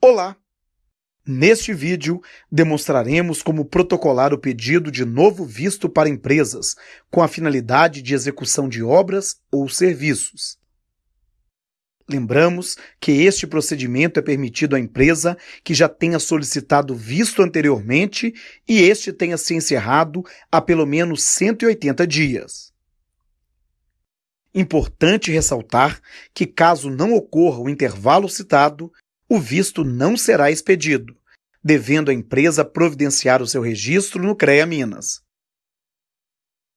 Olá! Neste vídeo, demonstraremos como protocolar o pedido de novo visto para empresas com a finalidade de execução de obras ou serviços. Lembramos que este procedimento é permitido à empresa que já tenha solicitado visto anteriormente e este tenha se encerrado há pelo menos 180 dias. Importante ressaltar que, caso não ocorra o intervalo citado, o visto não será expedido, devendo a empresa providenciar o seu registro no CREA Minas.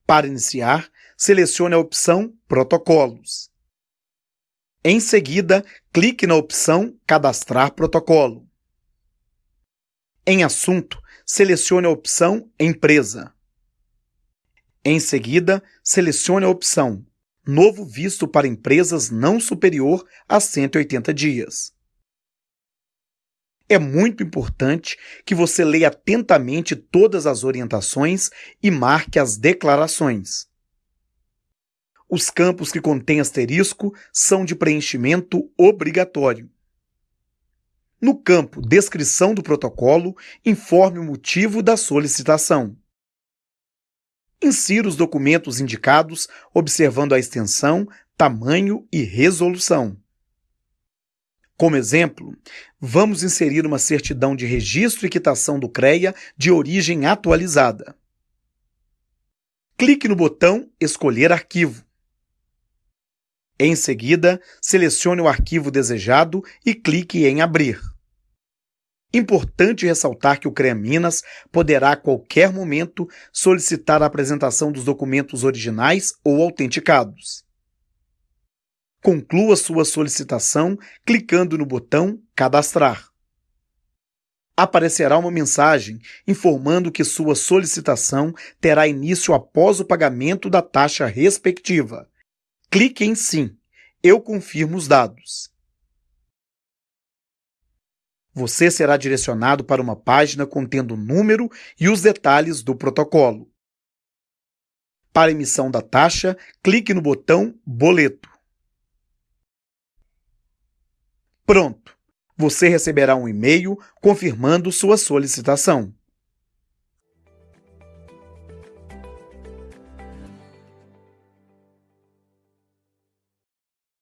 Para iniciar, selecione a opção Protocolos. Em seguida, clique na opção Cadastrar protocolo. Em Assunto, selecione a opção Empresa. Em seguida, selecione a opção Novo visto para empresas não superior a 180 dias. É muito importante que você leia atentamente todas as orientações e marque as declarações. Os campos que contêm asterisco são de preenchimento obrigatório. No campo Descrição do protocolo, informe o motivo da solicitação. Insira os documentos indicados observando a extensão, tamanho e resolução. Como exemplo, vamos inserir uma certidão de registro e quitação do CREA de origem atualizada. Clique no botão Escolher arquivo. Em seguida, selecione o arquivo desejado e clique em Abrir. Importante ressaltar que o CREA Minas poderá a qualquer momento solicitar a apresentação dos documentos originais ou autenticados. Conclua sua solicitação clicando no botão Cadastrar. Aparecerá uma mensagem informando que sua solicitação terá início após o pagamento da taxa respectiva. Clique em Sim. Eu confirmo os dados você será direcionado para uma página contendo o número e os detalhes do protocolo. Para emissão da taxa, clique no botão Boleto. Pronto! Você receberá um e-mail confirmando sua solicitação.